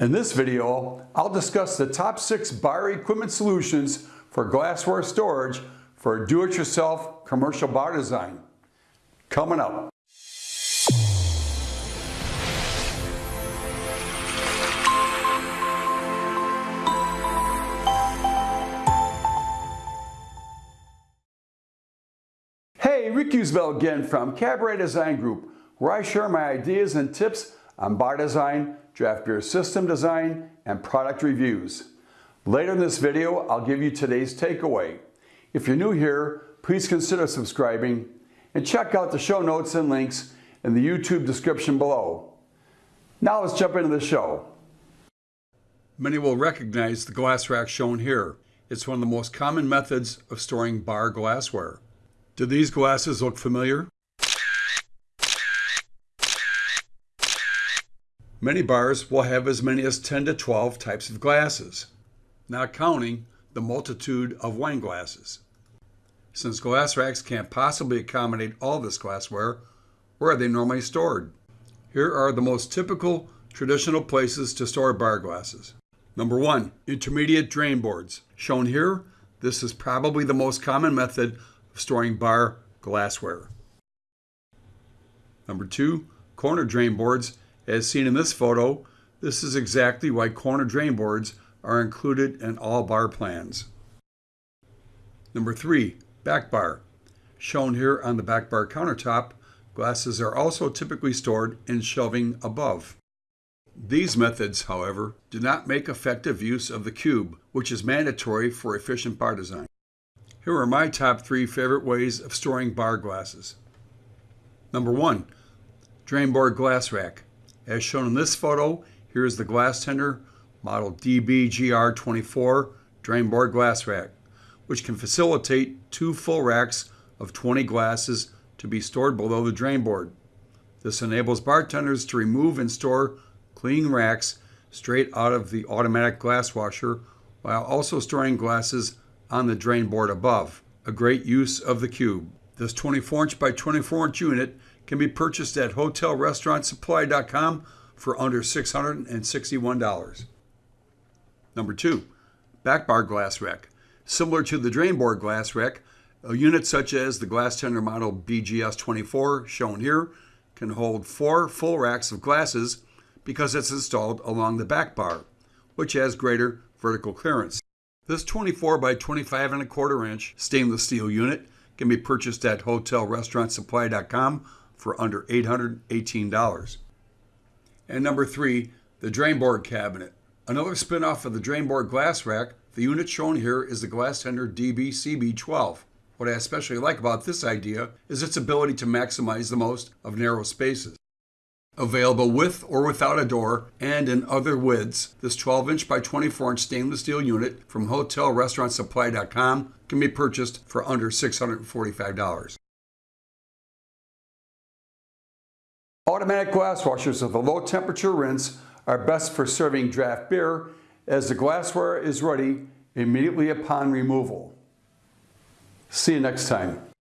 In this video, I'll discuss the top six bar equipment solutions for glassware storage for do-it-yourself commercial bar design. Coming up. Hey, Rick Usbell again from Cabaret Design Group, where I share my ideas and tips on bar design, draft beer system design, and product reviews. Later in this video, I'll give you today's takeaway. If you're new here, please consider subscribing and check out the show notes and links in the YouTube description below. Now let's jump into the show. Many will recognize the glass rack shown here. It's one of the most common methods of storing bar glassware. Do these glasses look familiar? Many bars will have as many as 10 to 12 types of glasses, not counting the multitude of wine glasses. Since glass racks can't possibly accommodate all this glassware, where are they normally stored? Here are the most typical traditional places to store bar glasses. Number one, intermediate drain boards. Shown here, this is probably the most common method of storing bar glassware. Number two, corner drain boards. As seen in this photo, this is exactly why corner drain boards are included in all bar plans. Number three, back bar. Shown here on the back bar countertop, glasses are also typically stored in shelving above. These methods, however, do not make effective use of the cube, which is mandatory for efficient bar design. Here are my top three favorite ways of storing bar glasses. Number one, drain board glass rack. As shown in this photo, here is the Glastender model DBGR24 drain board glass rack, which can facilitate two full racks of 20 glasses to be stored below the drain board. This enables bartenders to remove and store clean racks straight out of the automatic glass washer while also storing glasses on the drain board above, a great use of the cube. This 24 inch by 24 inch unit can be purchased at hotelrestaurantsupply.com for under $661. Number two, back bar glass rack. Similar to the drain board glass rack, a unit such as the Glastender model BGS24 shown here can hold four full racks of glasses because it's installed along the back bar, which has greater vertical clearance. This 24 by 25 and a quarter inch stainless steel unit can be purchased at hotelrestaurantsupply.com for under $818. And number three, the drainboard cabinet. Another spin-off of the drainboard glass rack, the unit shown here is the Glastender DB-CB12. What I especially like about this idea is its ability to maximize the most of narrow spaces. Available with or without a door and in other widths, this 12 inch by 24 inch stainless steel unit from hotelrestaurantsupply.com can be purchased for under $645. Automatic glass washers with a low temperature rinse are best for serving draft beer as the glassware is ready immediately upon removal. See you next time.